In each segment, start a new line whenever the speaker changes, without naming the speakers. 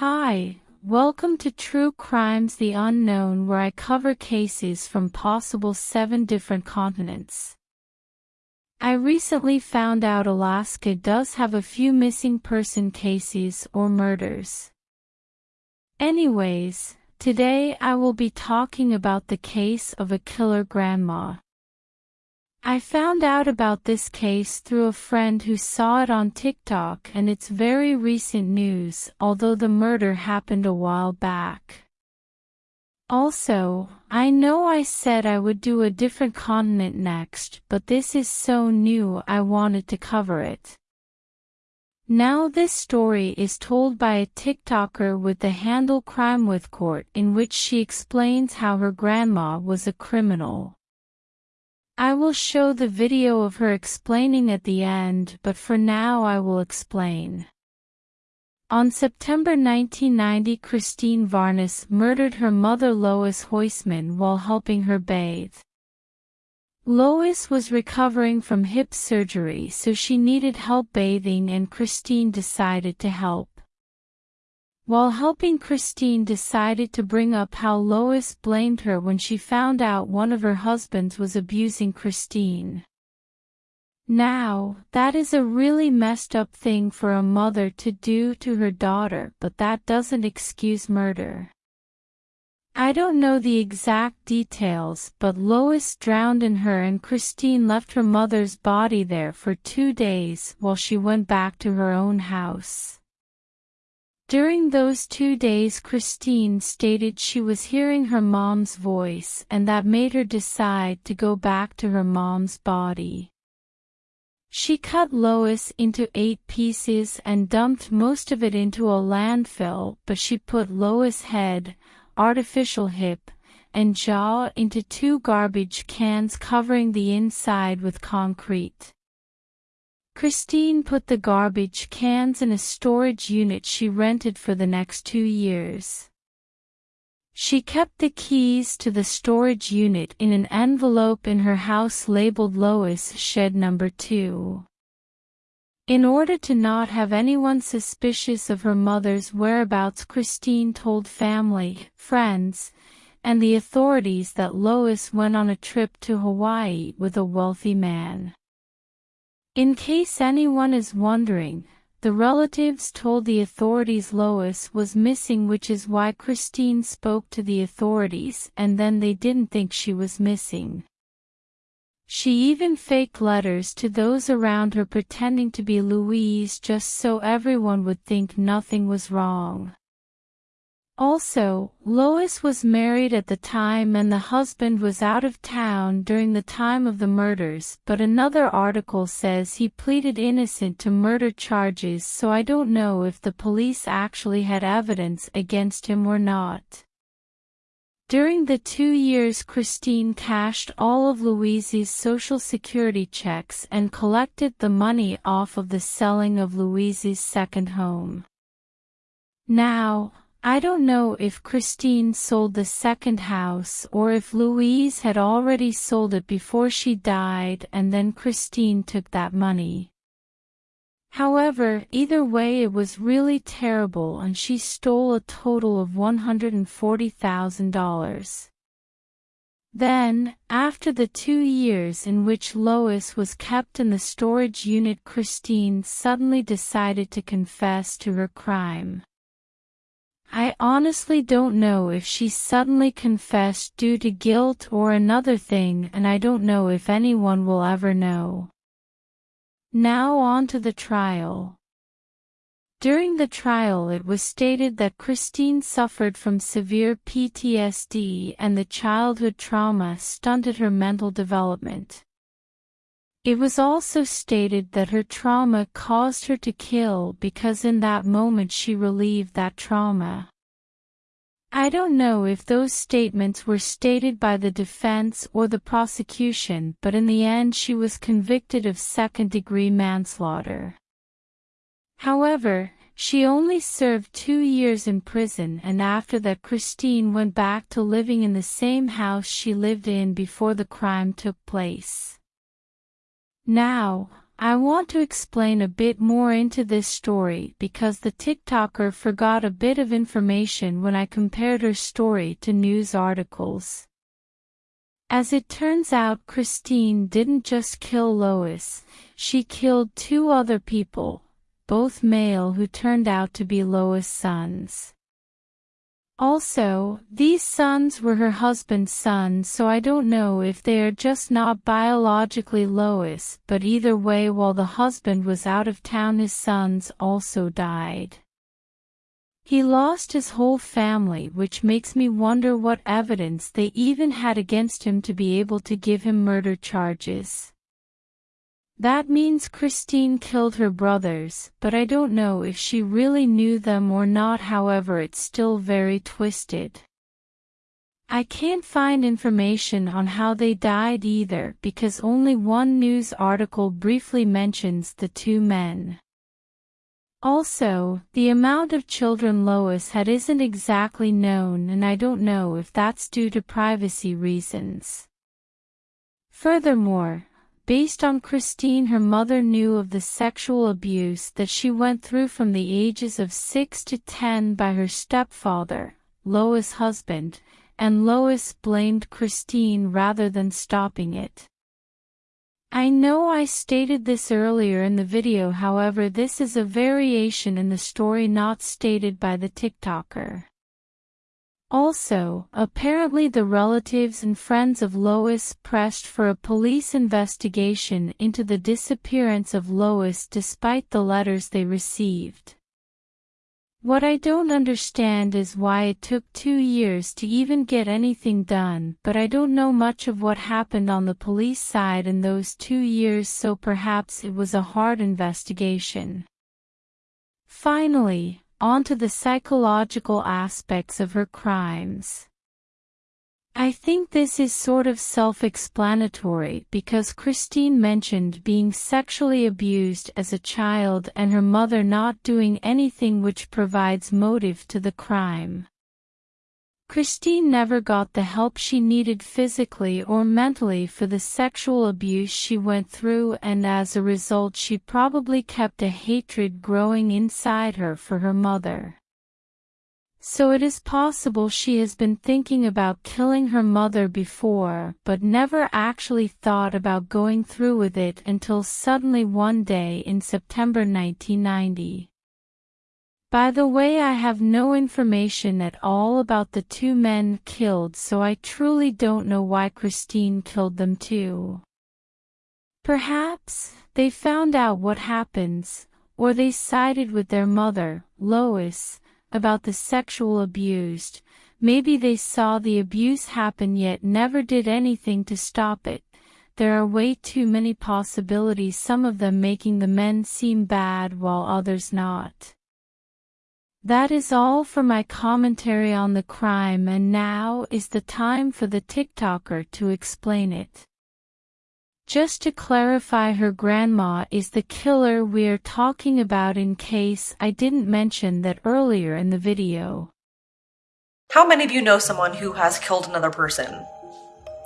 Hi, welcome to True Crimes The Unknown where I cover cases from possible seven different continents. I recently found out Alaska does have a few missing person cases or murders. Anyways, today I will be talking about the case of a killer grandma. I found out about this case through a friend who saw it on TikTok and it's very recent news, although the murder happened a while back. Also, I know I said I would do a different continent next, but this is so new I wanted to cover it. Now this story is told by a TikToker with the handle Crime with Court in which she explains how her grandma was a criminal. I will show the video of her explaining at the end but for now I will explain. On September 1990 Christine Varnes murdered her mother Lois Huisman while helping her bathe. Lois was recovering from hip surgery so she needed help bathing and Christine decided to help. While helping Christine decided to bring up how Lois blamed her when she found out one of her husbands was abusing Christine. Now, that is a really messed up thing for a mother to do to her daughter but that doesn't excuse murder. I don't know the exact details but Lois drowned in her and Christine left her mother's body there for two days while she went back to her own house. During those two days Christine stated she was hearing her mom's voice and that made her decide to go back to her mom's body. She cut Lois into eight pieces and dumped most of it into a landfill but she put Lois' head, artificial hip, and jaw into two garbage cans covering the inside with concrete. Christine put the garbage cans in a storage unit she rented for the next two years. She kept the keys to the storage unit in an envelope in her house labeled Lois Shed Number 2. In order to not have anyone suspicious of her mother's whereabouts Christine told family, friends, and the authorities that Lois went on a trip to Hawaii with a wealthy man. In case anyone is wondering, the relatives told the authorities Lois was missing which is why Christine spoke to the authorities and then they didn't think she was missing. She even faked letters to those around her pretending to be Louise just so everyone would think nothing was wrong. Also, Lois was married at the time and the husband was out of town during the time of the murders but another article says he pleaded innocent to murder charges so I don't know if the police actually had evidence against him or not. During the two years Christine cashed all of Louise's social security checks and collected the money off of the selling of Louise's second home. Now, I don't know if Christine sold the second house or if Louise had already sold it before she died and then Christine took that money. However, either way it was really terrible and she stole a total of $140,000. Then, after the two years in which Lois was kept in the storage unit Christine suddenly decided to confess to her crime. I honestly don't know if she suddenly confessed due to guilt or another thing and I don't know if anyone will ever know. Now on to the trial. During the trial it was stated that Christine suffered from severe PTSD and the childhood trauma stunted her mental development. It was also stated that her trauma caused her to kill because in that moment she relieved that trauma. I don't know if those statements were stated by the defense or the prosecution but in the end she was convicted of second-degree manslaughter. However, she only served two years in prison and after that Christine went back to living in the same house she lived in before the crime took place. Now, I want to explain a bit more into this story because the TikToker forgot a bit of information when I compared her story to news articles. As it turns out Christine didn't just kill Lois, she killed two other people, both male who turned out to be Lois' sons. Also, these sons were her husband's sons so I don't know if they are just not biologically Lois but either way while the husband was out of town his sons also died. He lost his whole family which makes me wonder what evidence they even had against him to be able to give him murder charges. That means Christine killed her brothers, but I don't know if she really knew them or not however it's still very twisted. I can't find information on how they died either because only one news article briefly mentions the two men. Also, the amount of children Lois had isn't exactly known and I don't know if that's due to privacy reasons. Furthermore, Based on Christine her mother knew of the sexual abuse that she went through from the ages of 6 to 10 by her stepfather, Lois' husband, and Lois blamed Christine rather than stopping it. I know I stated this earlier in the video however this is a variation in the story not stated by the TikToker. Also, apparently the relatives and friends of Lois pressed for a police investigation into the disappearance of Lois despite the letters they received. What I don't understand is why it took two years to even get anything done but I don't know much of what happened on the police side in those two years so perhaps it was a hard investigation. Finally, onto the psychological aspects of her crimes. I think this is sort of self-explanatory because Christine mentioned being sexually abused as a child and her mother not doing anything which provides motive to the crime. Christine never got the help she needed physically or mentally for the sexual abuse she went through and as a result she probably kept a hatred growing inside her for her mother. So it is possible she has been thinking about killing her mother before but never actually thought about going through with it until suddenly one day in September 1990. By the way I have no information at all about the two men killed so I truly don't know why Christine killed them too. Perhaps, they found out what happens, or they sided with their mother, Lois, about the sexual abused, maybe they saw the abuse happen yet never did anything to stop it. There are way too many possibilities some of them making the men seem bad while others not. That is all for my commentary on the crime and now is the time for the TikToker to explain it. Just to clarify her grandma is the killer we're talking about in case I didn't mention that earlier in the video.
How many of you know someone who has killed another person?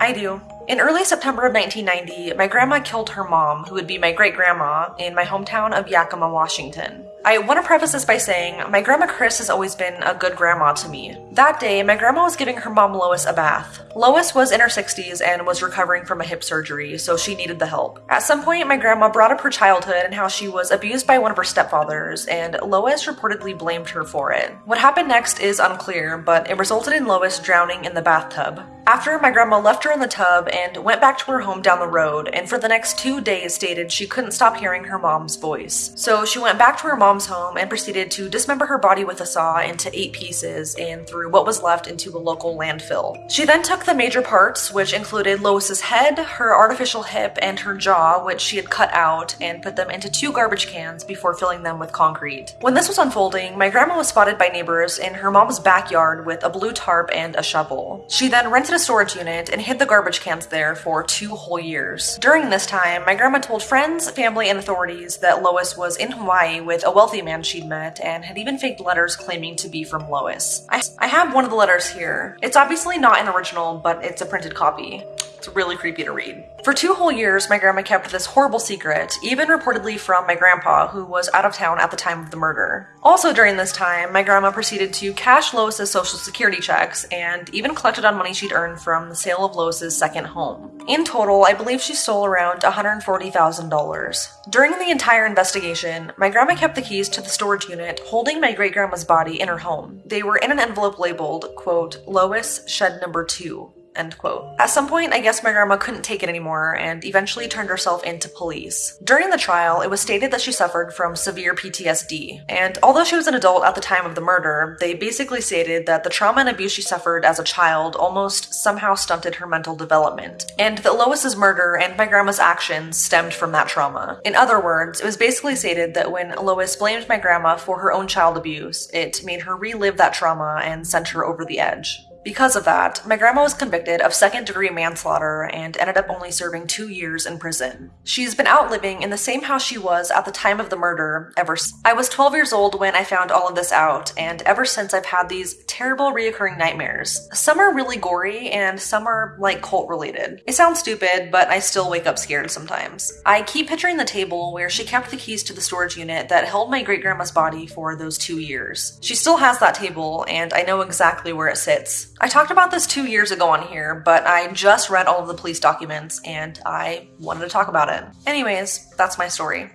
I do. In early September of 1990, my grandma killed her mom, who would be my great grandma, in my hometown of Yakima, Washington. I want to preface this by saying my grandma Chris has always been a good grandma to me. That day, my grandma was giving her mom Lois a bath. Lois was in her 60s and was recovering from a hip surgery, so she needed the help. At some point, my grandma brought up her childhood and how she was abused by one of her stepfathers, and Lois reportedly blamed her for it. What happened next is unclear, but it resulted in Lois drowning in the bathtub. After my grandma left her in the tub and went back to her home down the road, and for the next two days stated she couldn't stop hearing her mom's voice. So she went back to her mom's home and proceeded to dismember her body with a saw into eight pieces and threw what was left into a local landfill. She then took the major parts, which included Lois's head, her artificial hip, and her jaw, which she had cut out, and put them into two garbage cans before filling them with concrete. When this was unfolding, my grandma was spotted by neighbors in her mom's backyard with a blue tarp and a shovel. She then rented a storage unit and hid the garbage cans there for two whole years. During this time, my grandma told friends, family, and authorities that Lois was in Hawaii with a wealthy man she'd met and had even faked letters claiming to be from Lois. I, I have one of the letters here. It's obviously not an original, but it's a printed copy. It's really creepy to read. For two whole years, my grandma kept this horrible secret, even reportedly from my grandpa, who was out of town at the time of the murder. Also during this time, my grandma proceeded to cash Lois's social security checks and even collected on money she'd earned from the sale of Lois's second home. In total, I believe she stole around $140,000. During the entire investigation, my grandma kept the keys to the storage unit holding my great grandma's body in her home. They were in an envelope labeled, quote, Lois Shed Number 2, End quote. At some point, I guess my grandma couldn't take it anymore and eventually turned herself into police. During the trial, it was stated that she suffered from severe PTSD, and although she was an adult at the time of the murder, they basically stated that the trauma and abuse she suffered as a child almost somehow stunted her mental development, and that Lois's murder and my grandma's actions stemmed from that trauma. In other words, it was basically stated that when Lois blamed my grandma for her own child abuse, it made her relive that trauma and sent her over the edge. Because of that, my grandma was convicted of second degree manslaughter and ended up only serving two years in prison. She's been out living in the same house she was at the time of the murder ever since. I was 12 years old when I found all of this out, and ever since I've had these terrible reoccurring nightmares. Some are really gory, and some are like cult related. It sounds stupid, but I still wake up scared sometimes. I keep picturing the table where she kept the keys to the storage unit that held my great grandma's body for those two years. She still has that table, and I know exactly where it sits. I talked about this two years ago on here, but I just read all of the police documents and I wanted to talk about it. Anyways, that's my story.